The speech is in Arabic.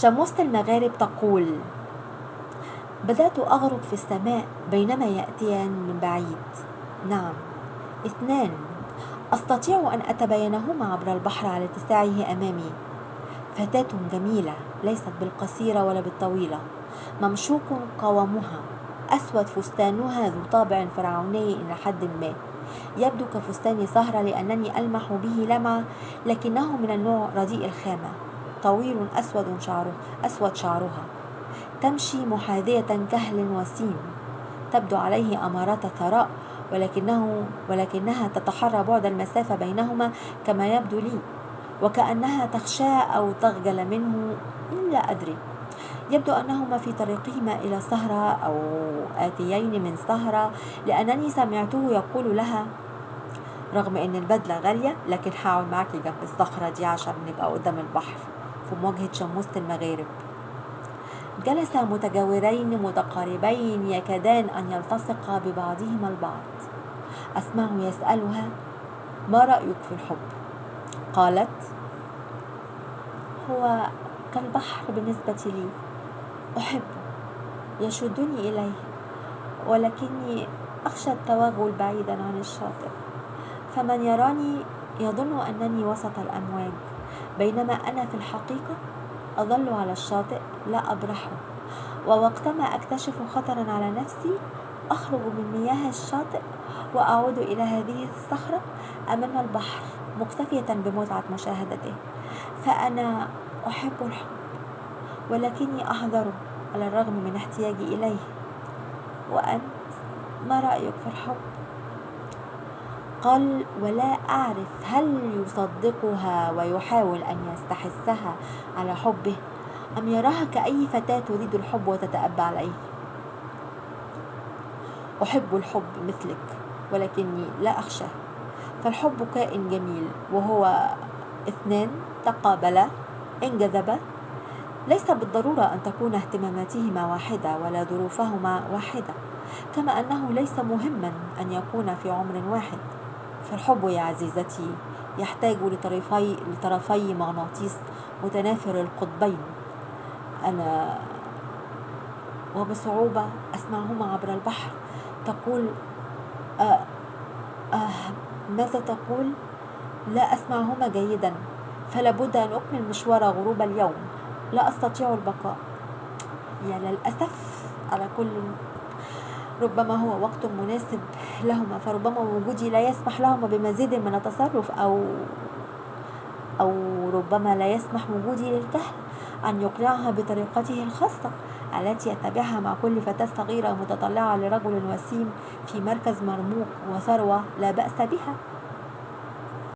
شموسة المغارب تقول بدأت أغرب في السماء بينما يأتيان من بعيد. نعم. اثنان أستطيع أن أتبينهما عبر البحر على اتساعه أمامي. فتاة جميلة ليست بالقصيرة ولا بالطويلة. ممشوق قوامها. أسود فستانها ذو طابع فرعوني إلى حد ما. يبدو كفستان سهرة لأنني ألمح به لمعة لكنه من النوع رديء الخامة. طويل أسود شعره أسود شعرها. تمشي محاذية كهل وسيم. تبدو عليه أمارات ثراء ولكنه ولكنها تتحرى بعد المسافة بينهما كما يبدو لي وكأنها تخشى أو تخجل منه لا أدري. يبدو أنهما في طريقهما إلى سهرة أو آتيين من سهرة لأنني سمعته يقول لها رغم أن البدلة غالية لكن هقعد معاكي جنب الصخرة دي عشان نبقى قدام البحر. في مواجهة شموسة المغارب. جلس متجاورين متقاربين يكادان أن يلتصقا ببعضهما البعض. أسمعه يسألها ما رأيك في الحب؟ قالت هو كالبحر بالنسبة لي أحبه يشدني إليه ولكني أخشى التوغل بعيدا عن الشاطئ. فمن يراني يظن أنني وسط الأمواج. بينما أنا في الحقيقة أظل على الشاطئ لا أبرحه. ووقتما أكتشف خطرا على نفسي أخرج من مياه الشاطئ وأعود إلى هذه الصخرة أمام البحر مكتفية بمتعة مشاهدته. فأنا أحب الحب ولكني أحذره على الرغم من احتياجي إليه. وأنت ما رأيك في الحب؟ قال ولا أعرف هل يصدقها ويحاول أن يستحثها على حبه أم يراها كأي فتاة تريد الحب وتتأبى عليه؟ أحب الحب مثلك ولكني لا أخشاه. فالحب كائن جميل وهو اثنان تقابلا انجذبا ليس بالضرورة أن تكون اهتماماتهما واحدة ولا ظروفهما واحدة كما أنه ليس مهما أن يكون في عمر واحد. فالحب يا عزيزتي يحتاج لطرفي, لطرفي مغناطيس متنافر القطبين. أنا وبصعوبة أسمعهما عبر البحر. تقول آه آه ماذا تقول؟ لا أسمعهما جيدا. فلا بد أن أكمل مشوار غروب اليوم. لا أستطيع البقاء. يا للأسف على كل ربما هو وقت مناسب لهما فربما وجودي لا يسمح لهما بمزيد من التصرف أو أو ربما لا يسمح وجودي للكهل أن يقنعها بطريقته الخاصة التي يتبعها مع كل فتاة صغيرة متطلعة لرجل وسيم في مركز مرموق وثروة لا بأس بها.